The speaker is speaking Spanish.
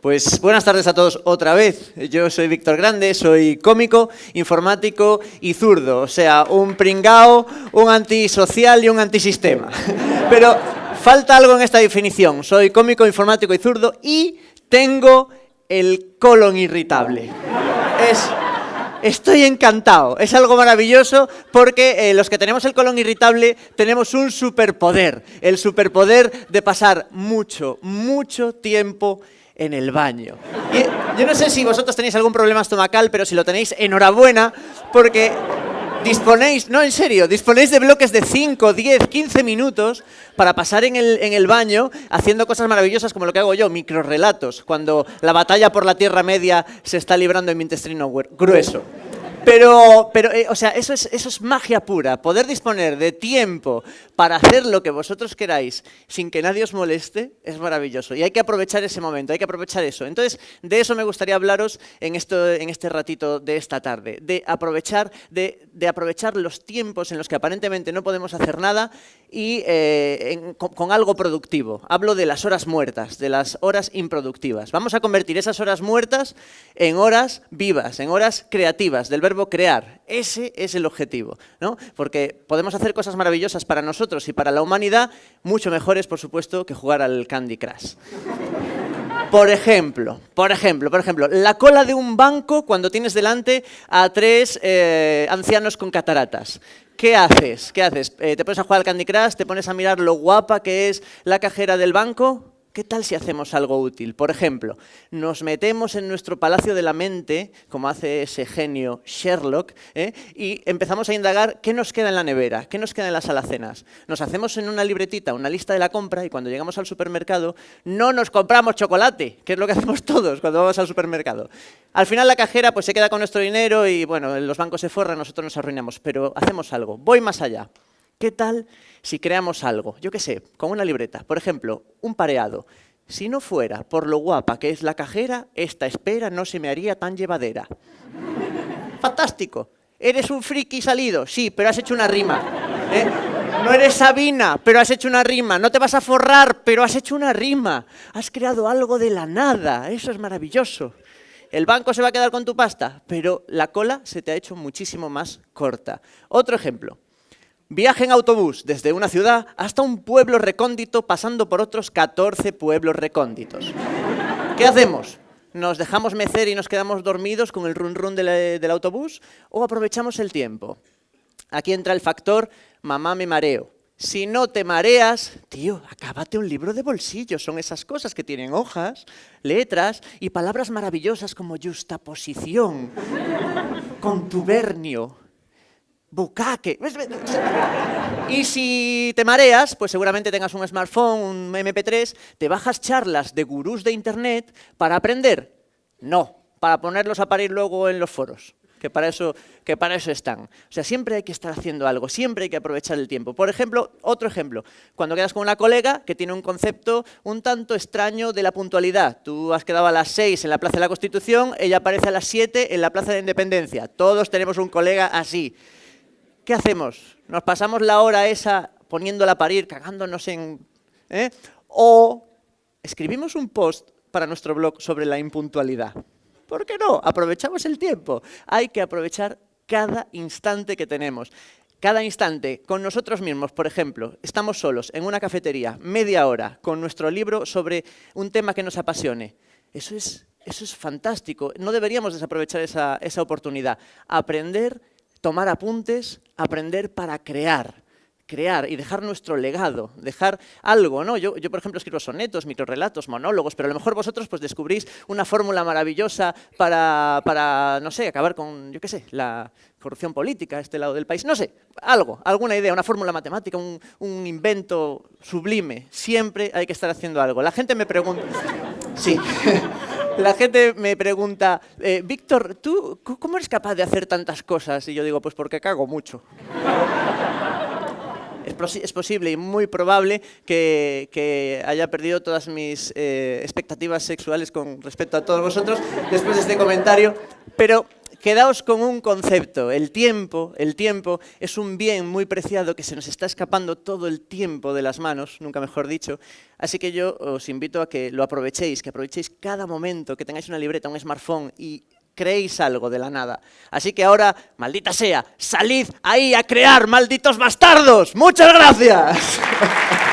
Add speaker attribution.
Speaker 1: Pues buenas tardes a todos otra vez. Yo soy Víctor Grande, soy cómico, informático y zurdo. O sea, un pringao, un antisocial y un antisistema. Pero falta algo en esta definición. Soy cómico, informático y zurdo y tengo el colon irritable. Es Estoy encantado, es algo maravilloso porque eh, los que tenemos el colon irritable tenemos un superpoder, el superpoder de pasar mucho, mucho tiempo en el baño. yo no sé si vosotros tenéis algún problema estomacal, pero si lo tenéis, enhorabuena, porque disponéis, no en serio, disponéis de bloques de 5, 10, 15 minutos para pasar en el, en el baño haciendo cosas maravillosas como lo que hago yo, microrelatos, cuando la batalla por la Tierra Media se está librando en mi intestino grueso. Pero, pero eh, o sea, eso es, eso es magia pura, poder disponer de tiempo para hacer lo que vosotros queráis sin que nadie os moleste, es maravilloso. Y hay que aprovechar ese momento, hay que aprovechar eso. Entonces, de eso me gustaría hablaros en, esto, en este ratito de esta tarde, de aprovechar, de, de aprovechar los tiempos en los que aparentemente no podemos hacer nada y eh, con, con algo productivo. Hablo de las horas muertas, de las horas improductivas. Vamos a convertir esas horas muertas en horas vivas, en horas creativas, del crear. Ese es el objetivo, ¿no? Porque podemos hacer cosas maravillosas para nosotros y para la humanidad, mucho mejores, por supuesto, que jugar al Candy Crush. Por ejemplo, por ejemplo, por ejemplo, la cola de un banco cuando tienes delante a tres eh, ancianos con cataratas. ¿Qué haces? ¿Qué haces? Eh, ¿Te pones a jugar al Candy Crush? ¿Te pones a mirar lo guapa que es la cajera del banco? ¿Qué tal si hacemos algo útil? Por ejemplo, nos metemos en nuestro palacio de la mente, como hace ese genio Sherlock, ¿eh? y empezamos a indagar qué nos queda en la nevera, qué nos queda en las alacenas. Nos hacemos en una libretita una lista de la compra y cuando llegamos al supermercado no nos compramos chocolate, que es lo que hacemos todos cuando vamos al supermercado. Al final la cajera pues, se queda con nuestro dinero y bueno, los bancos se forran, nosotros nos arruinamos, pero hacemos algo. Voy más allá. ¿Qué tal si creamos algo? Yo qué sé, con una libreta. Por ejemplo, un pareado. Si no fuera por lo guapa que es la cajera, esta espera no se me haría tan llevadera. ¡Fantástico! ¿Eres un friki salido? Sí, pero has hecho una rima. ¿eh? No eres Sabina, pero has hecho una rima. No te vas a forrar, pero has hecho una rima. Has creado algo de la nada. Eso es maravilloso. El banco se va a quedar con tu pasta, pero la cola se te ha hecho muchísimo más corta. Otro ejemplo. Viaje en autobús desde una ciudad hasta un pueblo recóndito pasando por otros 14 pueblos recónditos. ¿Qué hacemos? ¿Nos dejamos mecer y nos quedamos dormidos con el run run del, autobús o aprovechamos el tiempo? Aquí entra el factor mamá me mareo. Si no te mareas, tío, acábate un libro de bolsillo. Son esas cosas que tienen hojas, letras y palabras maravillosas como justaposición, contubernio, bucaque. Y si te mareas, pues seguramente tengas un smartphone, un MP3, te bajas charlas de gurús de internet para aprender. No, para ponerlos a parir luego en los foros, que para, eso, que para eso están. O sea, siempre hay que estar haciendo algo, siempre hay que aprovechar el tiempo. Por ejemplo, otro ejemplo, cuando quedas con una colega que tiene un concepto un tanto extraño de la puntualidad. Tú has quedado a las 6 en la Plaza de la Constitución, ella aparece a las 7 en la Plaza de Independencia. Todos tenemos un colega así. ¿Qué hacemos? ¿Nos pasamos la hora esa poniéndola a parir, cagándonos en... ¿eh? O escribimos un post para nuestro blog sobre la impuntualidad. ¿Por qué no? Aprovechamos el tiempo. Hay que aprovechar cada instante que tenemos. Cada instante, con nosotros mismos, por ejemplo, estamos solos en una cafetería, media hora, con nuestro libro sobre un tema que nos apasione. Eso es, eso es fantástico. No deberíamos desaprovechar esa, esa oportunidad. Aprender tomar apuntes, aprender para crear, crear y dejar nuestro legado, dejar algo, ¿no? Yo, yo por ejemplo, escribo sonetos, microrelatos, monólogos, pero a lo mejor vosotros pues descubrís una fórmula maravillosa para, para, no sé, acabar con, yo qué sé, la corrupción política a este lado del país, no sé, algo, alguna idea, una fórmula matemática, un, un invento sublime, siempre hay que estar haciendo algo. La gente me pregunta... Sí. la gente me pregunta, eh, Víctor, ¿tú cómo eres capaz de hacer tantas cosas? Y yo digo, pues porque cago mucho. es, posible y muy probable que, haya perdido todas mis eh, expectativas sexuales con respecto a todos vosotros después de este comentario, pero quedaos con un concepto. El tiempo, el tiempo es un bien muy preciado que se nos está escapando todo el tiempo de las manos, nunca mejor dicho. Así que yo os invito a que lo aprovechéis, que aprovechéis cada momento, que tengáis una libreta, un smartphone y creéis algo de la nada. Así que ahora, maldita sea, salid ahí a crear, malditos bastardos. Muchas gracias.